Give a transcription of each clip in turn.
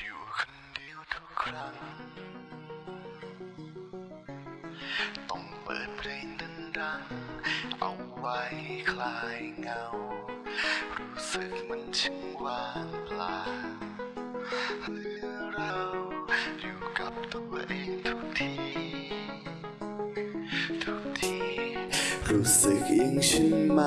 อยู่คนเดียวทุกครั้ง ต้องเปิดเพลงดังๆเอาไว้คลายเงา รู้สึกมันช่างว่างเปล่าเหลือเราอยู่กับตัวเองทุกที ทุกที รู้สึกอย่งฉันไหม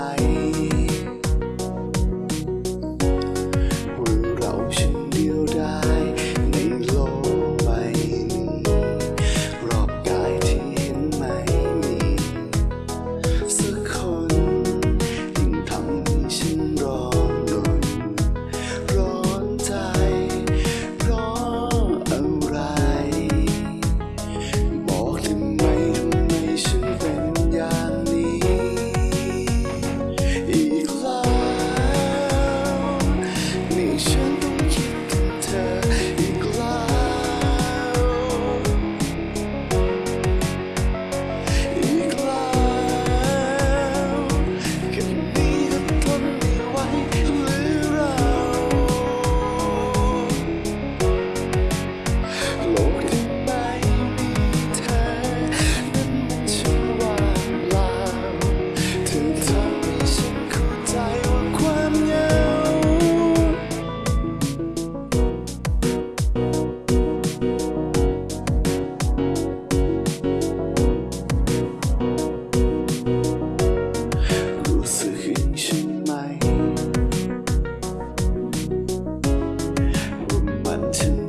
to